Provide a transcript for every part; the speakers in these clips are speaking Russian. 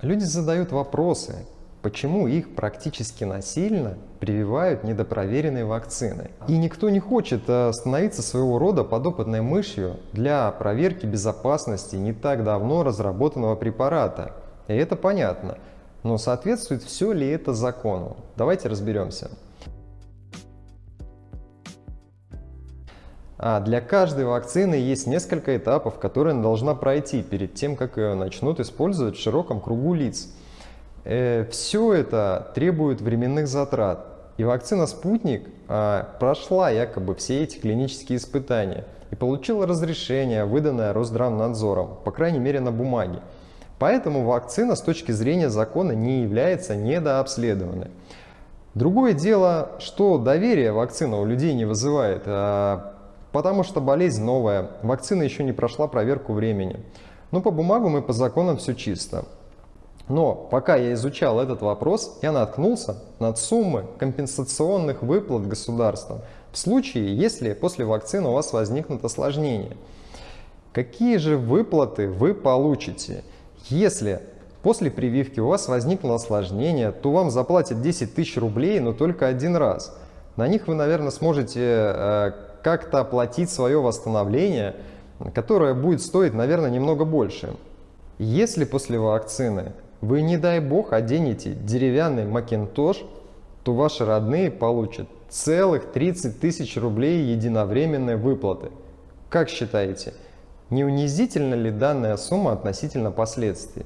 Люди задают вопросы, почему их практически насильно прививают недопроверенные вакцины. И никто не хочет э, становиться своего рода подопытной мышью для проверки безопасности не так давно разработанного препарата. И это понятно. Но соответствует все ли это закону? Давайте разберемся. А для каждой вакцины есть несколько этапов, которые она должна пройти перед тем, как ее начнут использовать в широком кругу лиц. Э, все это требует временных затрат. И вакцина «Спутник» а, прошла якобы все эти клинические испытания и получила разрешение, выданное Росздравнадзором, по крайней мере на бумаге. Поэтому вакцина с точки зрения закона не является недообследованной. Другое дело, что доверие вакцина у людей не вызывает. Потому что болезнь новая, вакцина еще не прошла проверку времени. Но по бумагам и по законам все чисто. Но пока я изучал этот вопрос, я наткнулся на суммы компенсационных выплат государством в случае, если после вакцины у вас возникнут осложнения. Какие же выплаты вы получите, если после прививки у вас возникло осложнение, то вам заплатят 10 тысяч рублей, но только один раз. На них вы, наверное, сможете э, как-то оплатить свое восстановление, которое будет стоить, наверное, немного больше. Если после вакцины вы, не дай бог, оденете деревянный макинтош, то ваши родные получат целых 30 тысяч рублей единовременной выплаты. Как считаете, не унизительна ли данная сумма относительно последствий?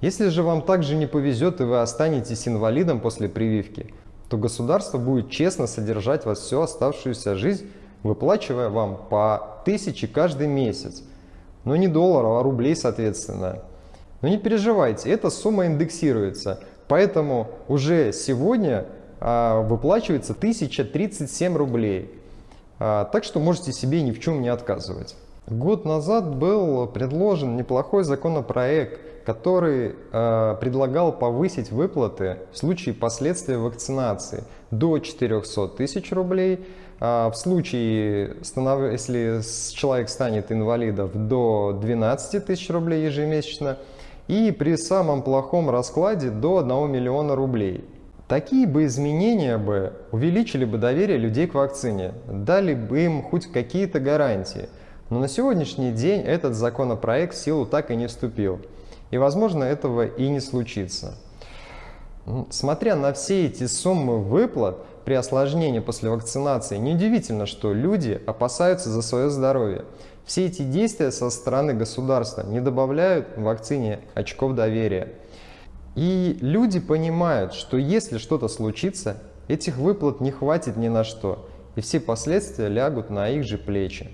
Если же вам также не повезет и вы останетесь инвалидом после прививки, то государство будет честно содержать вас всю оставшуюся жизнь выплачивая вам по тысяче каждый месяц. Но не долларов, а рублей, соответственно. Но не переживайте, эта сумма индексируется. Поэтому уже сегодня а, выплачивается 1037 рублей. А, так что можете себе ни в чем не отказывать. Год назад был предложен неплохой законопроект, который э, предлагал повысить выплаты в случае последствий вакцинации до 400 тысяч рублей, в случае, если человек станет инвалидом, до 12 тысяч рублей ежемесячно. И при самом плохом раскладе до 1 миллиона рублей. Такие бы изменения бы увеличили бы доверие людей к вакцине, дали бы им хоть какие-то гарантии. Но на сегодняшний день этот законопроект в силу так и не вступил. И возможно этого и не случится. Смотря на все эти суммы выплат, при осложнении после вакцинации, неудивительно, что люди опасаются за свое здоровье. Все эти действия со стороны государства не добавляют вакцине очков доверия. И люди понимают, что если что-то случится, этих выплат не хватит ни на что, и все последствия лягут на их же плечи.